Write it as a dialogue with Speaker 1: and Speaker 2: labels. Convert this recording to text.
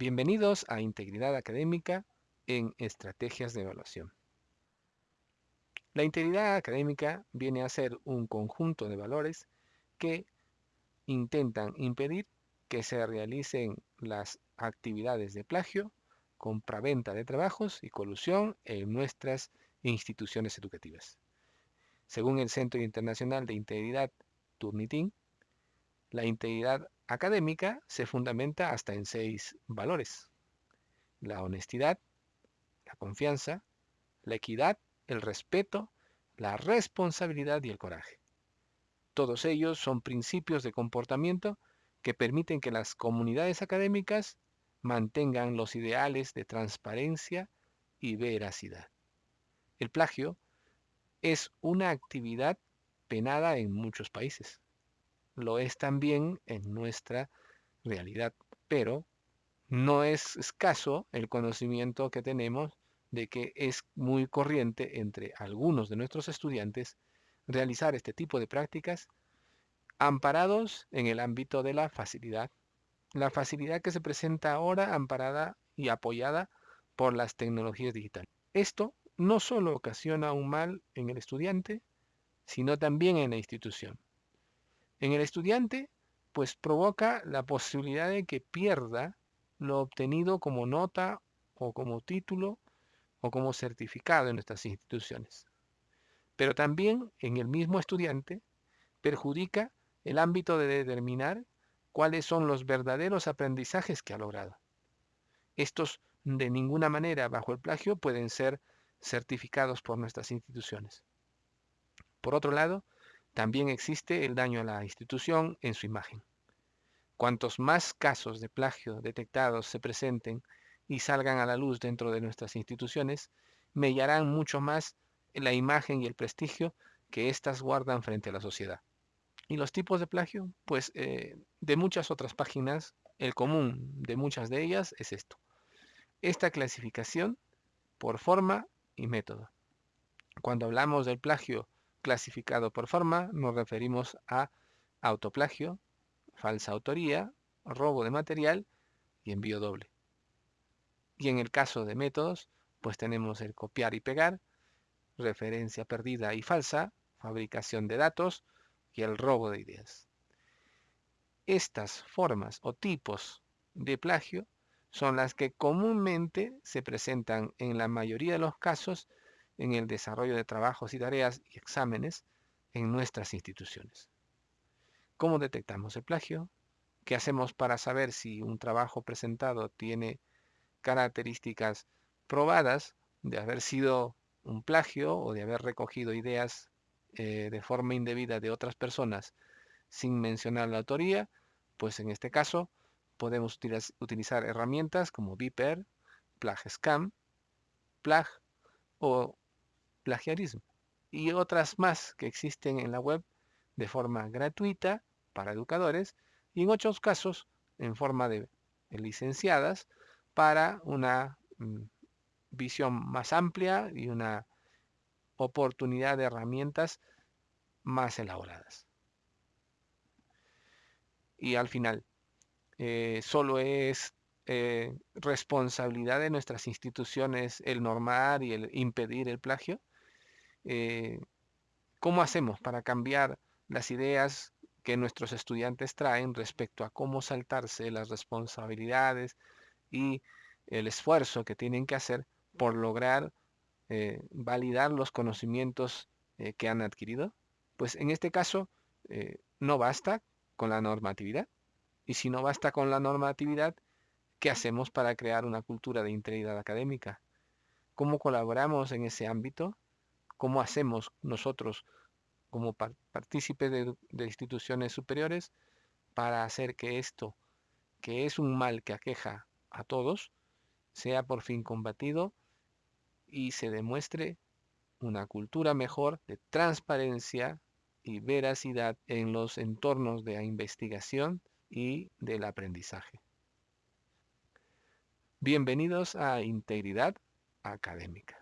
Speaker 1: Bienvenidos a Integridad Académica en Estrategias de Evaluación. La integridad académica viene a ser un conjunto de valores que intentan impedir que se realicen las actividades de plagio, compraventa de trabajos y colusión en nuestras instituciones educativas. Según el Centro Internacional de Integridad Turnitin, la integridad académica se fundamenta hasta en seis valores. La honestidad, la confianza, la equidad, el respeto, la responsabilidad y el coraje. Todos ellos son principios de comportamiento que permiten que las comunidades académicas mantengan los ideales de transparencia y veracidad. El plagio es una actividad penada en muchos países lo es también en nuestra realidad, pero no es escaso el conocimiento que tenemos de que es muy corriente entre algunos de nuestros estudiantes realizar este tipo de prácticas amparados en el ámbito de la facilidad. La facilidad que se presenta ahora amparada y apoyada por las tecnologías digitales. Esto no solo ocasiona un mal en el estudiante, sino también en la institución. En el estudiante, pues provoca la posibilidad de que pierda lo obtenido como nota o como título o como certificado en nuestras instituciones. Pero también en el mismo estudiante perjudica el ámbito de determinar cuáles son los verdaderos aprendizajes que ha logrado. Estos de ninguna manera bajo el plagio pueden ser certificados por nuestras instituciones. Por otro lado, también existe el daño a la institución en su imagen. Cuantos más casos de plagio detectados se presenten y salgan a la luz dentro de nuestras instituciones, mellarán mucho más la imagen y el prestigio que éstas guardan frente a la sociedad. ¿Y los tipos de plagio? Pues eh, de muchas otras páginas, el común de muchas de ellas es esto. Esta clasificación por forma y método. Cuando hablamos del plagio clasificado por forma, nos referimos a autoplagio, falsa autoría, robo de material y envío doble. Y en el caso de métodos, pues tenemos el copiar y pegar, referencia perdida y falsa, fabricación de datos y el robo de ideas. Estas formas o tipos de plagio son las que comúnmente se presentan en la mayoría de los casos en el desarrollo de trabajos y tareas y exámenes en nuestras instituciones. ¿Cómo detectamos el plagio? ¿Qué hacemos para saber si un trabajo presentado tiene características probadas de haber sido un plagio o de haber recogido ideas eh, de forma indebida de otras personas sin mencionar la autoría? Pues en este caso podemos utilizar herramientas como Viper, PlagScam, Plag o plagiarismo y otras más que existen en la web de forma gratuita para educadores y en otros casos en forma de licenciadas para una mm, visión más amplia y una oportunidad de herramientas más elaboradas. Y al final, eh, solo es eh, responsabilidad de nuestras instituciones el normar y el impedir el plagio. Eh, ¿cómo hacemos para cambiar las ideas que nuestros estudiantes traen respecto a cómo saltarse las responsabilidades y el esfuerzo que tienen que hacer por lograr eh, validar los conocimientos eh, que han adquirido? Pues en este caso no basta con la normatividad. Y si no basta con la normatividad, ¿qué hacemos para crear una cultura de integridad académica? ¿Cómo colaboramos en ese ámbito? ¿Cómo hacemos nosotros como partícipes de, de instituciones superiores para hacer que esto, que es un mal que aqueja a todos, sea por fin combatido y se demuestre una cultura mejor de transparencia y veracidad en los entornos de investigación y del aprendizaje. Bienvenidos a Integridad Académica.